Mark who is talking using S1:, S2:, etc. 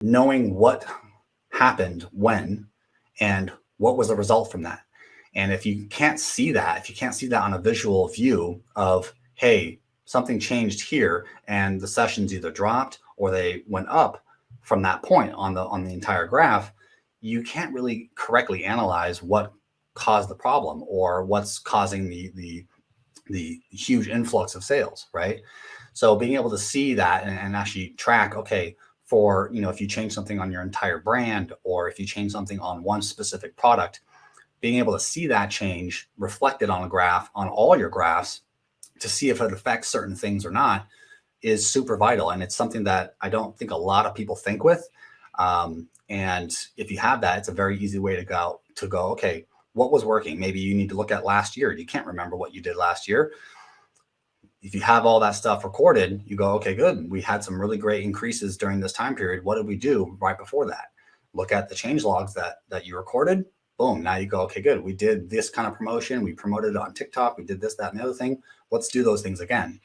S1: knowing what happened when and what was the result from that. And if you can't see that, if you can't see that on a visual view of, hey, something changed here and the sessions either dropped or they went up from that point on the on the entire graph, you can't really correctly analyze what caused the problem or what's causing the the the huge influx of sales, right? So being able to see that and, and actually track, okay, for, you know, if you change something on your entire brand or if you change something on one specific product, being able to see that change reflected on a graph on all your graphs to see if it affects certain things or not is super vital. And it's something that I don't think a lot of people think with. Um, and if you have that, it's a very easy way to go to go, okay, what was working? Maybe you need to look at last year. You can't remember what you did last year if you have all that stuff recorded, you go, okay, good. We had some really great increases during this time period. What did we do right before that? Look at the change logs that that you recorded. Boom. Now you go, okay, good. We did this kind of promotion. We promoted it on TikTok. We did this, that, and the other thing. Let's do those things again.